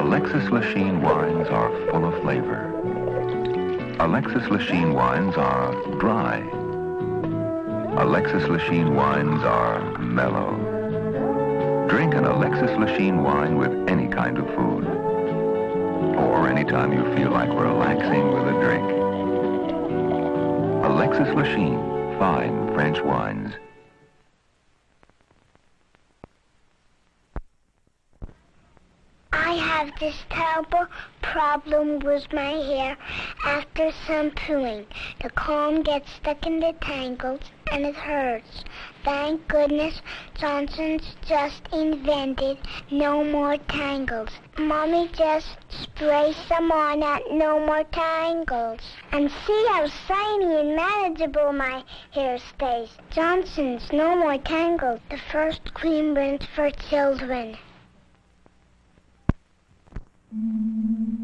Alexis Lichine wines are full of flavor. Alexis Lichine wines are dry. Alexis Lichine wines are mellow. Drink an Alexis Lichine wine with any kind of food. Or anytime you feel like relaxing with a drink. Alexis Lichine, fine French wines. I have this terrible problem with my hair after shampooing. The comb gets stuck in the tangles and it hurts. Thank goodness Johnson's just invented no more tangles. Mommy just sprays some on at no more tangles. And see how shiny and manageable my hair stays. Johnson's no more tangles. The first cream rinse for children. What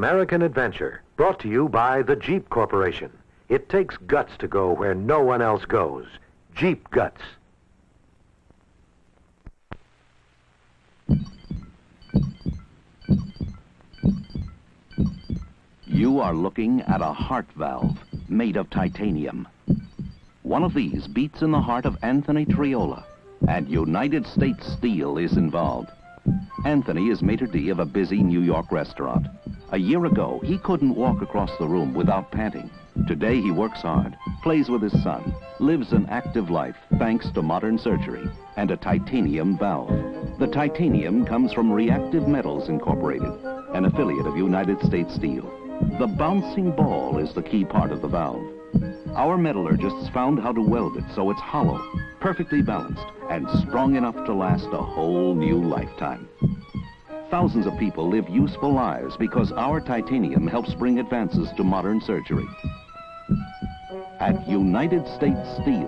American Adventure, brought to you by the Jeep Corporation. It takes guts to go where no one else goes. Jeep Guts. You are looking at a heart valve made of titanium. One of these beats in the heart of Anthony Triola, and United States Steel is involved. Anthony is maitre d' of a busy New York restaurant. A year ago, he couldn't walk across the room without panting. Today, he works hard, plays with his son, lives an active life thanks to modern surgery and a titanium valve. The titanium comes from Reactive Metals Incorporated, an affiliate of United States Steel. The bouncing ball is the key part of the valve. Our metallurgists found how to weld it so it's hollow, perfectly balanced, and strong enough to last a whole new lifetime. Thousands of people live useful lives because our titanium helps bring advances to modern surgery. At United States Steel,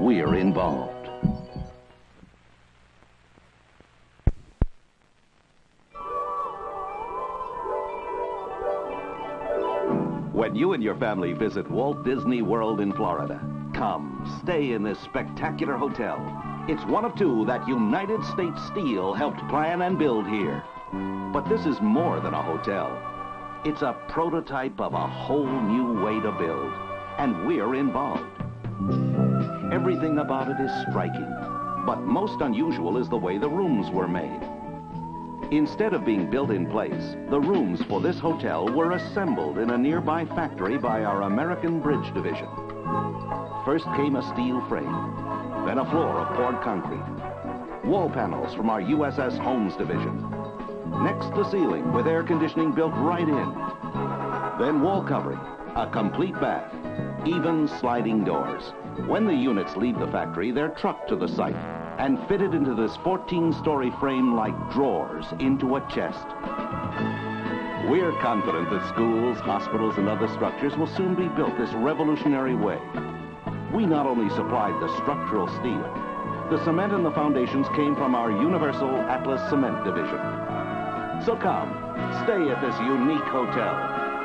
we're involved. When you and your family visit Walt Disney World in Florida, come stay in this spectacular hotel. It's one of two that United States Steel helped plan and build here. But this is more than a hotel. It's a prototype of a whole new way to build, and we're involved. Everything about it is striking, but most unusual is the way the rooms were made. Instead of being built in place, the rooms for this hotel were assembled in a nearby factory by our American Bridge Division. First came a steel frame, then a floor of poured concrete, wall panels from our USS Homes Division, next the ceiling with air conditioning built right in, then wall covering, a complete bath, even sliding doors. When the units leave the factory, they're trucked to the site and fitted into this 14-story frame like drawers into a chest. We're confident that schools, hospitals, and other structures will soon be built this revolutionary way. We not only supplied the structural steel, the cement and the foundations came from our Universal Atlas Cement Division. So come, stay at this unique hotel,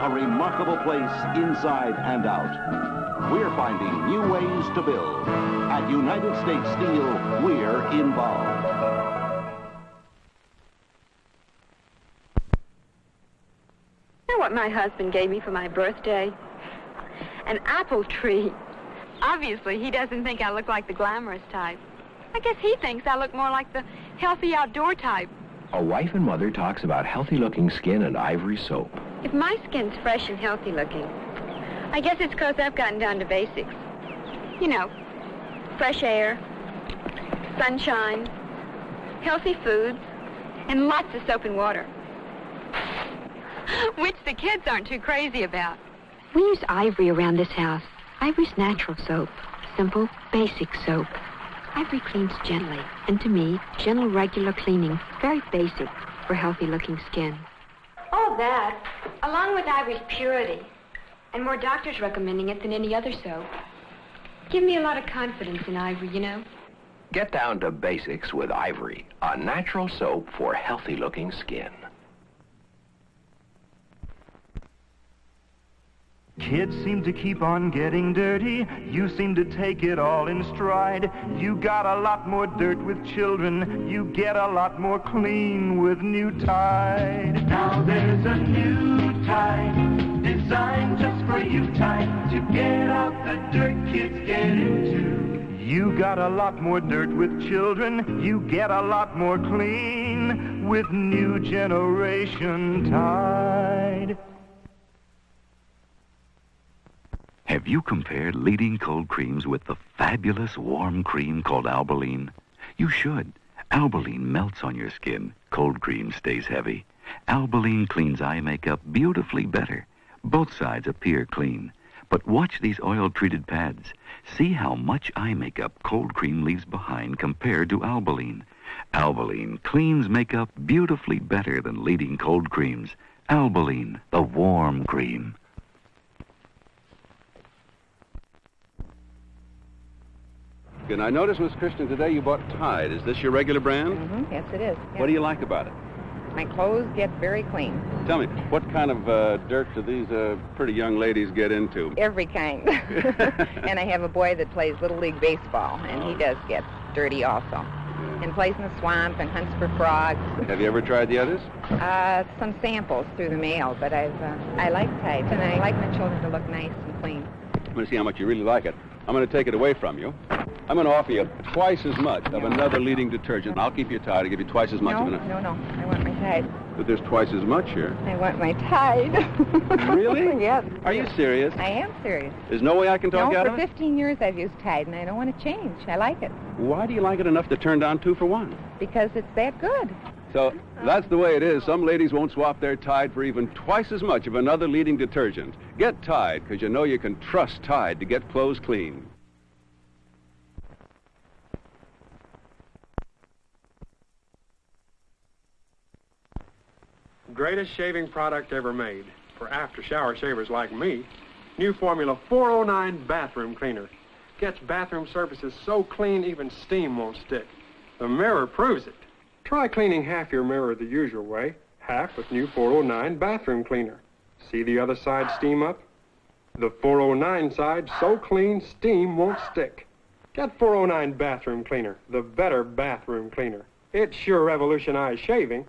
a remarkable place inside and out. We're finding new ways to build. At United States Steel, we're involved. Know what my husband gave me for my birthday? An apple tree. Obviously, he doesn't think I look like the glamorous type. I guess he thinks I look more like the healthy outdoor type. A wife and mother talks about healthy-looking skin and ivory soap. If my skin's fresh and healthy looking, I guess it's because I've gotten down to basics. You know, fresh air, sunshine, healthy foods, and lots of soap and water. Which the kids aren't too crazy about. We use Ivory around this house. Ivory's natural soap. Simple, basic soap. Ivory cleans gently, and to me, gentle, regular cleaning, very basic for healthy-looking skin. All that, along with Ivory's purity, and more doctors recommending it than any other soap, give me a lot of confidence in Ivory, you know. Get down to basics with Ivory, a natural soap for healthy-looking skin. Kids seem to keep on getting dirty. You seem to take it all in stride. You got a lot more dirt with children. You get a lot more clean with new Tide. Now there's a new Tide designed just for you, Tide, to get out the dirt kids get into. You got a lot more dirt with children. You get a lot more clean with new generation Tide. Have you compared leading cold creams with the fabulous warm cream called Albolene? You should. Albolene melts on your skin. Cold cream stays heavy. Albolene cleans eye makeup beautifully better. Both sides appear clean. But watch these oil-treated pads. See how much eye makeup cold cream leaves behind compared to Albolene. Albolene cleans makeup beautifully better than leading cold creams. Albolene, the warm cream. And I noticed, Miss Christian, today you bought Tide. Is this your regular brand? Mm-hmm. Yes, it is. What do you like about it? My clothes get very clean. Tell me, what kind of uh, dirt do these uh, pretty young ladies get into? Every kind. and I have a boy that plays Little League Baseball, and he does get dirty also. And plays in the swamp and hunts for frogs. Have you ever tried the others? Uh, some samples through the mail, but I've uh, I like Tide, and I like my children to look nice and clean. I'm going to see how much you really like it. I'm going to take it away from you. I'm going to offer you twice as much of another leading detergent. I'll keep you Tide. I'll give you twice as much no, of another. No, no, I want my Tide. But there's twice as much here. I want my Tide. Really? yes. Are you serious? I am serious. There's no way I can talk no, you out of it? for 15 years I've used Tide, and I don't want to change. I like it Why do you like it enough to turn down two for one? because it's that good. So that's the way it is. Some ladies won't swap their Tide for even twice as much of another leading detergent. Get Tide, because you know you can trust Tide to get clothes clean. Greatest shaving product ever made for after shower shavers like me. New Formula 409 Bathroom Cleaner. Gets bathroom surfaces so clean even steam won't stick. The mirror proves it. Try cleaning half your mirror the usual way, half with new 409 Bathroom Cleaner. See the other side steam up? The 409 side so clean steam won't stick. Get 409 Bathroom Cleaner, the better bathroom cleaner. It sure revolutionized shaving.